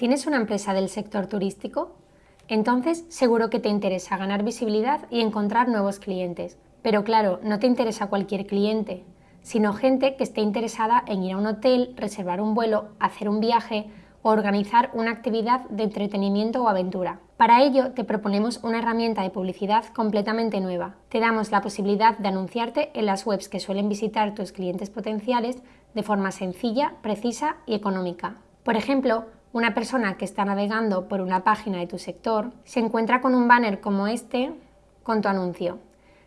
¿Tienes una empresa del sector turístico? Entonces seguro que te interesa ganar visibilidad y encontrar nuevos clientes. Pero claro, no te interesa cualquier cliente, sino gente que esté interesada en ir a un hotel, reservar un vuelo, hacer un viaje o organizar una actividad de entretenimiento o aventura. Para ello te proponemos una herramienta de publicidad completamente nueva. Te damos la posibilidad de anunciarte en las webs que suelen visitar tus clientes potenciales de forma sencilla, precisa y económica. Por ejemplo, una persona que está navegando por una página de tu sector se encuentra con un banner como este con tu anuncio.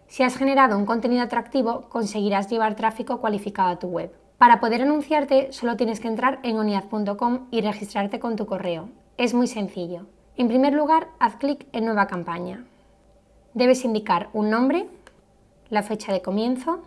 Si has generado un contenido atractivo, conseguirás llevar tráfico cualificado a tu web. Para poder anunciarte, solo tienes que entrar en oniad.com y registrarte con tu correo. Es muy sencillo. En primer lugar, haz clic en Nueva campaña. Debes indicar un nombre, la fecha de comienzo,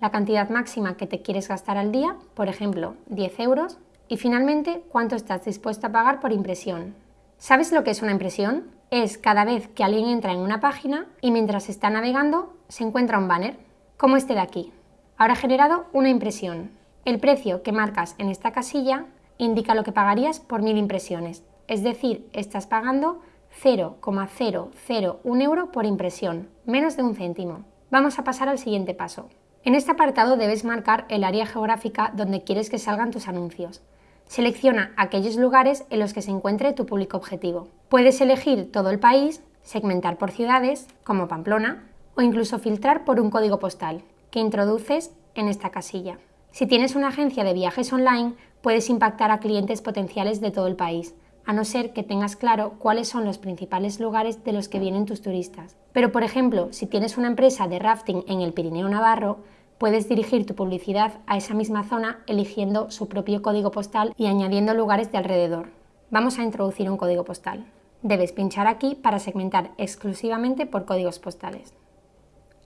la cantidad máxima que te quieres gastar al día, por ejemplo, 10 euros, y finalmente, ¿cuánto estás dispuesto a pagar por impresión? ¿Sabes lo que es una impresión? Es cada vez que alguien entra en una página y mientras está navegando se encuentra un banner, como este de aquí. Ahora ha generado una impresión. El precio que marcas en esta casilla indica lo que pagarías por mil impresiones, es decir, estás pagando 0,001 euro por impresión, menos de un céntimo. Vamos a pasar al siguiente paso. En este apartado debes marcar el área geográfica donde quieres que salgan tus anuncios. Selecciona aquellos lugares en los que se encuentre tu público objetivo. Puedes elegir todo el país, segmentar por ciudades, como Pamplona, o incluso filtrar por un código postal, que introduces en esta casilla. Si tienes una agencia de viajes online, puedes impactar a clientes potenciales de todo el país, a no ser que tengas claro cuáles son los principales lugares de los que vienen tus turistas. Pero, por ejemplo, si tienes una empresa de rafting en el Pirineo Navarro, Puedes dirigir tu publicidad a esa misma zona eligiendo su propio código postal y añadiendo lugares de alrededor. Vamos a introducir un código postal. Debes pinchar aquí para segmentar exclusivamente por códigos postales.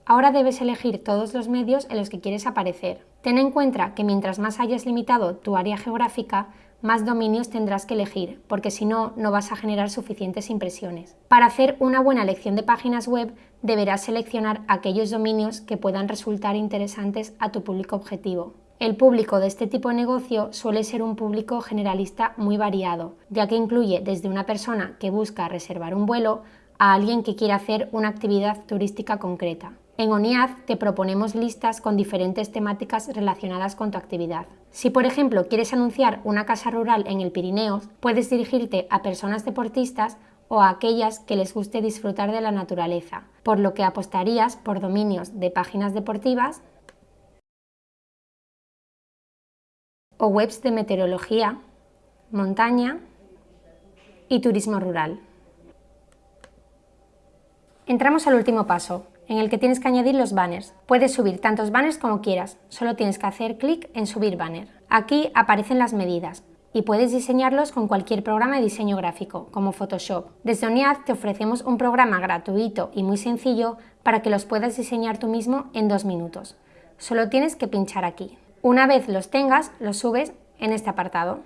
Ahora debes elegir todos los medios en los que quieres aparecer. Ten en cuenta que mientras más hayas limitado tu área geográfica, más dominios tendrás que elegir, porque si no, no vas a generar suficientes impresiones. Para hacer una buena elección de páginas web, deberás seleccionar aquellos dominios que puedan resultar interesantes a tu público objetivo. El público de este tipo de negocio suele ser un público generalista muy variado, ya que incluye desde una persona que busca reservar un vuelo a alguien que quiere hacer una actividad turística concreta. En ONIAD te proponemos listas con diferentes temáticas relacionadas con tu actividad. Si por ejemplo quieres anunciar una casa rural en el Pirineo, puedes dirigirte a personas deportistas o a aquellas que les guste disfrutar de la naturaleza, por lo que apostarías por dominios de páginas deportivas o webs de meteorología, montaña y turismo rural. Entramos al último paso, en el que tienes que añadir los banners. Puedes subir tantos banners como quieras, solo tienes que hacer clic en subir banner. Aquí aparecen las medidas y puedes diseñarlos con cualquier programa de diseño gráfico, como Photoshop. Desde ONIAD te ofrecemos un programa gratuito y muy sencillo para que los puedas diseñar tú mismo en dos minutos. Solo tienes que pinchar aquí. Una vez los tengas, los subes en este apartado.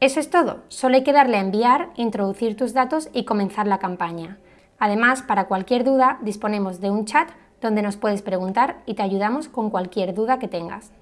Eso es todo, solo hay que darle a enviar, introducir tus datos y comenzar la campaña. Además, para cualquier duda disponemos de un chat donde nos puedes preguntar y te ayudamos con cualquier duda que tengas.